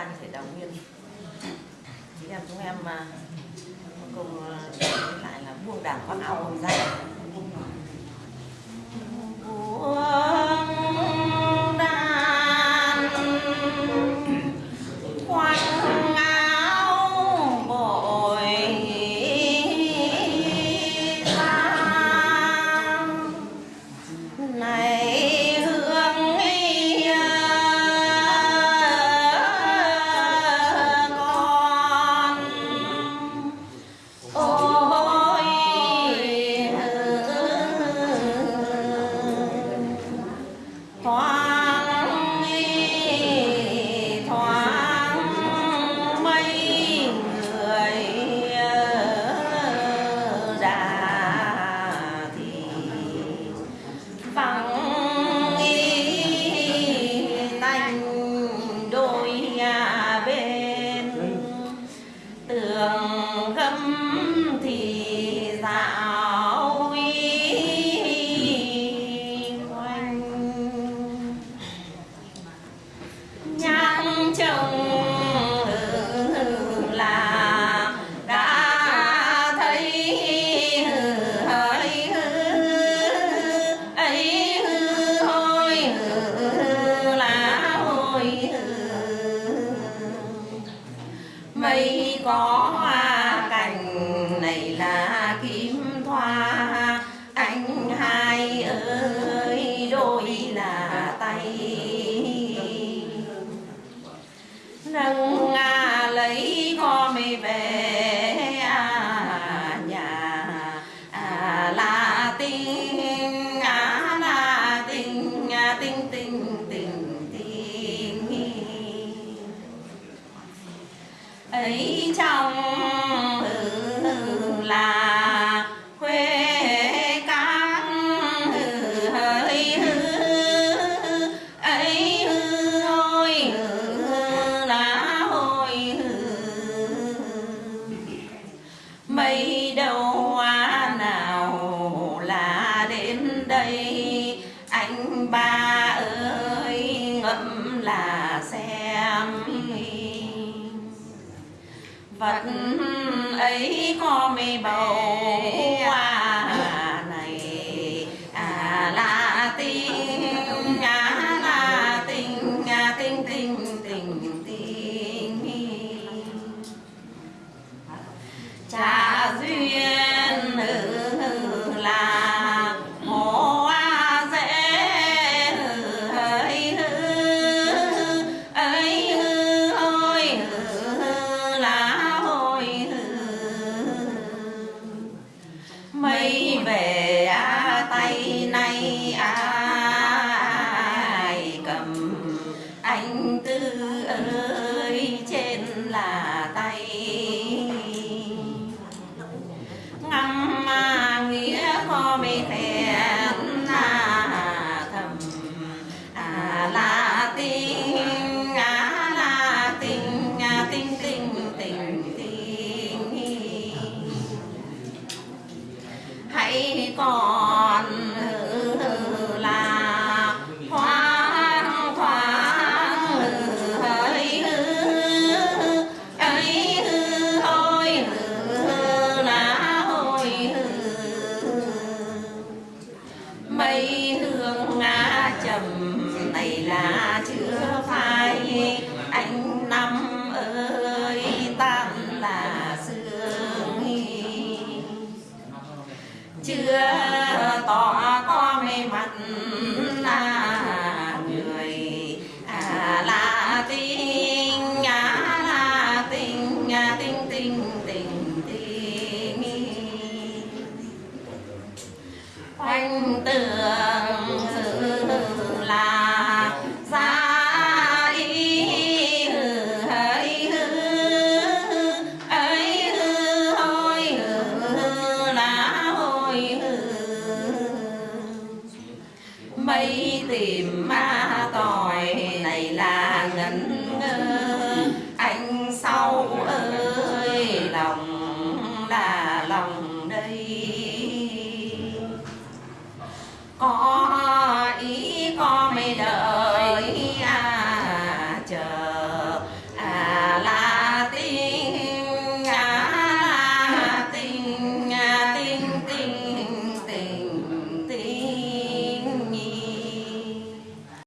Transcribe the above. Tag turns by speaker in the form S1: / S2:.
S1: ta như thể đào nguyên. Chị em chúng em mà cùng à, lại là buông đảng khoác áo hồng dày có hoa cành, này là kim thoa. Anh hai ơi, đôi là tay. Nâng nga lấy con mi về đây đâu hoa nào là đến đây? Anh ba ơi, ngẫm là xem vật ấy có mây bầu về a à, tay nay a à. cây hương ngã trầm, này là chưa phai. Anh năm ơi, tan là xương chưa hoành tử